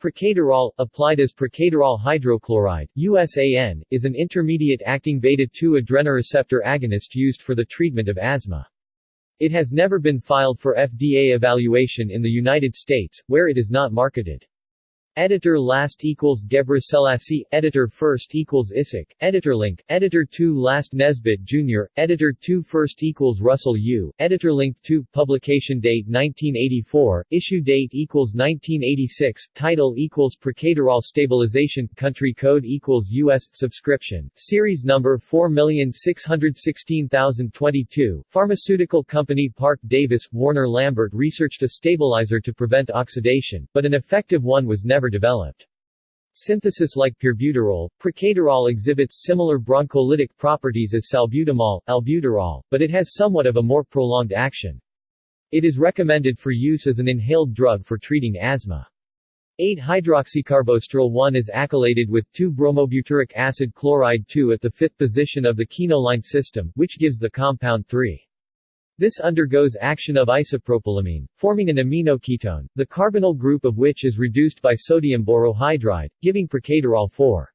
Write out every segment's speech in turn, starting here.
Procaterol, applied as procaterol hydrochloride USAN, is an intermediate-acting beta-2 adrenoreceptor agonist used for the treatment of asthma. It has never been filed for FDA evaluation in the United States, where it is not marketed. Editor last equals Gebre Selassie, editor first equals Isaac, editor link, editor 2 last Nesbitt Jr., editor 2 first equals Russell U, editor link 2, publication date 1984, issue date equals 1986, title equals Procaterol stabilization, country code equals US, subscription, series number 4616022, pharmaceutical company Parke-Davis, Warner Lambert researched a stabilizer to prevent oxidation, but an effective one was never developed. Synthesis like pirbuterol, procaterol exhibits similar broncholytic properties as salbutamol, albuterol, but it has somewhat of a more prolonged action. It is recommended for use as an inhaled drug for treating asthma. 8-hydroxycarbostyril 1 is acylated with 2-bromobutyric acid chloride 2 at the fifth position of the quinoline system, which gives the compound 3. This undergoes action of isopropylamine, forming an aminoketone, the carbonyl group of which is reduced by sodium borohydride, giving procaterol 4.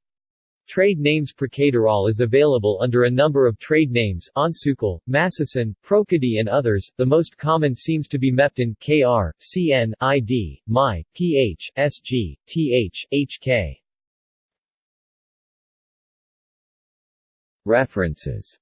Trade names Procaterol is available under a number of trade names Onsukil, Masacin, Procadil and others, the most common seems to be Meptin Kr, Cn, Id, My, Ph, Sg, Th, Hk. References